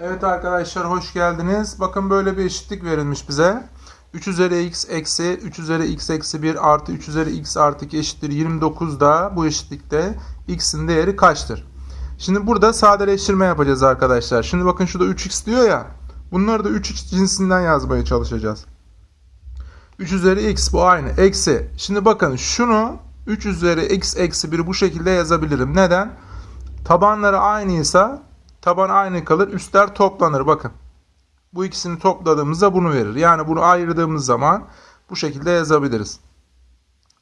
Evet arkadaşlar hoş geldiniz. Bakın böyle bir eşitlik verilmiş bize. 3 üzeri x eksi 3 üzeri x eksi 1 artı 3 üzeri x artı 2 eşittir 29'da bu eşitlikte x'in değeri kaçtır? Şimdi burada sadeleştirme yapacağız arkadaşlar. Şimdi bakın şurada 3x diyor ya. Bunları da 3x cinsinden yazmaya çalışacağız. 3 üzeri x bu aynı. Eksi. Şimdi bakın şunu 3 üzeri x eksi 1'i bu şekilde yazabilirim. Neden? Tabanları aynıysa taban aynı kalır. Üstler toplanır. Bakın. Bu ikisini topladığımızda bunu verir. Yani bunu ayırdığımız zaman bu şekilde yazabiliriz.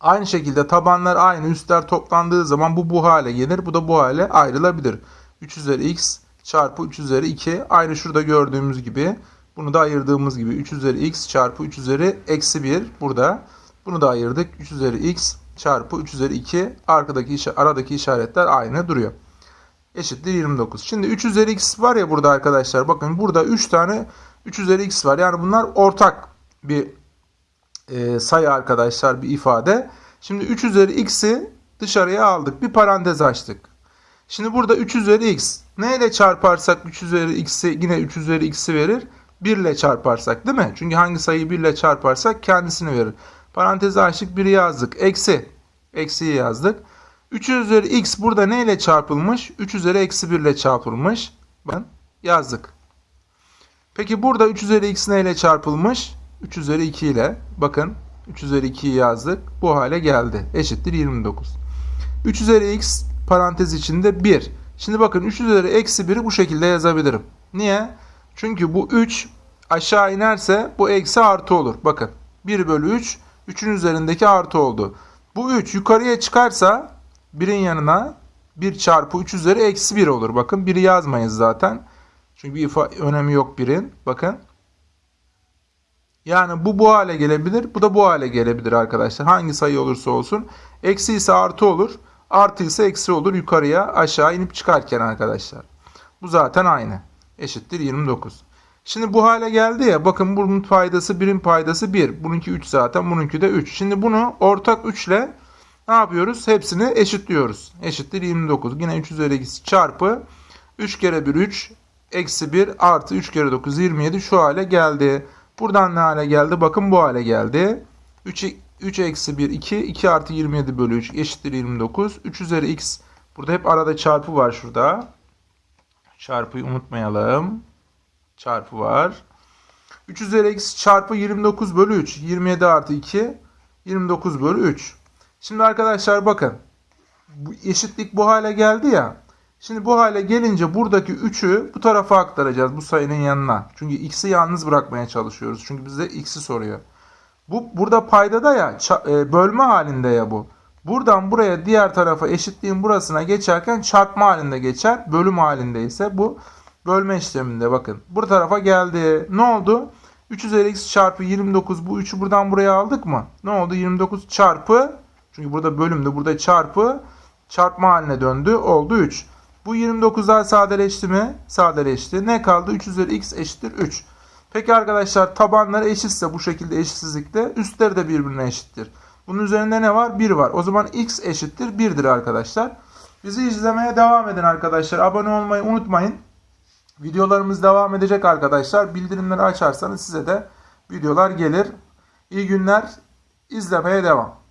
Aynı şekilde tabanlar aynı. Üstler toplandığı zaman bu bu hale gelir. Bu da bu hale ayrılabilir. 3 üzeri x çarpı 3 üzeri 2. Aynı şurada gördüğümüz gibi. Bunu da ayırdığımız gibi 3 üzeri x çarpı 3 üzeri eksi 1 burada. Bunu da ayırdık. 3 üzeri x çarpı 3 üzeri 2 arkadaki aradaki işaretler aynı duruyor. Eşittir 29. Şimdi 3 üzeri x var ya burada arkadaşlar. Bakın burada 3 tane 3 üzeri x var. Yani bunlar ortak bir e, sayı arkadaşlar bir ifade. Şimdi 3 üzeri x'i dışarıya aldık. Bir parantez açtık. Şimdi burada 3 üzeri x. Neyle çarparsak 3 üzeri x'i yine 3 üzeri x'i verir. 1 ile çarparsak değil mi? Çünkü hangi sayıyı 1 ile çarparsak kendisini verir. Parantezi açtık 1'i yazdık. Eksi. Eksiyi yazdık. 3 üzeri x burada neyle çarpılmış? 3 üzeri eksi 1 ile çarpılmış. Ben yazdık. Peki burada 3 üzeri x neyle çarpılmış? 3 üzeri 2 ile. Bakın 3 üzeri 2'yi yazdık. Bu hale geldi. Eşittir 29. 3 üzeri x parantez içinde 1. Şimdi bakın 3 üzeri eksi 1'i bu şekilde yazabilirim. Niye? Çünkü bu 3 aşağı inerse bu eksi artı olur. Bakın 1 bölü 3 3'ün üzerindeki artı oldu. Bu 3 yukarıya çıkarsa 1'in yanına 1 çarpı 3 üzeri eksi 1 olur. Bakın 1'i yazmayız zaten. Çünkü bir ifa- önemi yok 1'in. Bakın. Yani bu bu hale gelebilir. Bu da bu hale gelebilir arkadaşlar. Hangi sayı olursa olsun. Eksi ise artı olur. Artı ise eksi olur. Yukarıya aşağı inip çıkarken arkadaşlar. Bu zaten aynı. Eşittir 29. Şimdi bu hale geldi ya. Bakın bunun paydası 1'in paydası 1. Bununki 3 zaten. Bununki de 3. Şimdi bunu ortak 3 ile ne yapıyoruz? Hepsini eşitliyoruz. Eşittir 29. Yine 3 üzeri x çarpı 3 kere 1 3 eksi 1 artı 3 kere 9 27 şu hale geldi. Buradan ne hale geldi? Bakın bu hale geldi. 3, 3 eksi 1 2 2 artı 27 bölü 3 eşittir 29. 3 üzeri x burada hep arada çarpı var şurada. Çarpıyı unutmayalım. Çarpı var. 3 üzeri x çarpı 29 bölü 3. 27 artı 2 29 bölü 3. Şimdi arkadaşlar bakın. Eşitlik bu hale geldi ya. Şimdi bu hale gelince buradaki 3'ü bu tarafa aktaracağız bu sayının yanına. Çünkü x'i yalnız bırakmaya çalışıyoruz. Çünkü bize x'i soruyor. Bu burada paydada ya e, bölme halinde ya bu. Buradan buraya diğer tarafa eşitliğin burasına geçerken çarpma halinde geçer. Bölüm halinde ise bu bölme işleminde bakın. Bu tarafa geldi. Ne oldu? 3 üzeri x çarpı 29 bu 3'ü buradan buraya aldık mı? Ne oldu? 29 çarpı çünkü burada bölümde burada çarpı çarpma haline döndü. Oldu 3. Bu 29'lar sadeleşti mi? Sadeleşti. Ne kaldı? 3 üzeri x eşittir 3. Peki arkadaşlar tabanları eşitse bu şekilde eşitsizlikte üstleri de birbirine eşittir. Bunun üzerinde ne var? 1 var. O zaman x eşittir 1'dir arkadaşlar. Bizi izlemeye devam edin arkadaşlar. Abone olmayı unutmayın. Videolarımız devam edecek arkadaşlar. Bildirimleri açarsanız size de videolar gelir. İyi günler. İzlemeye devam.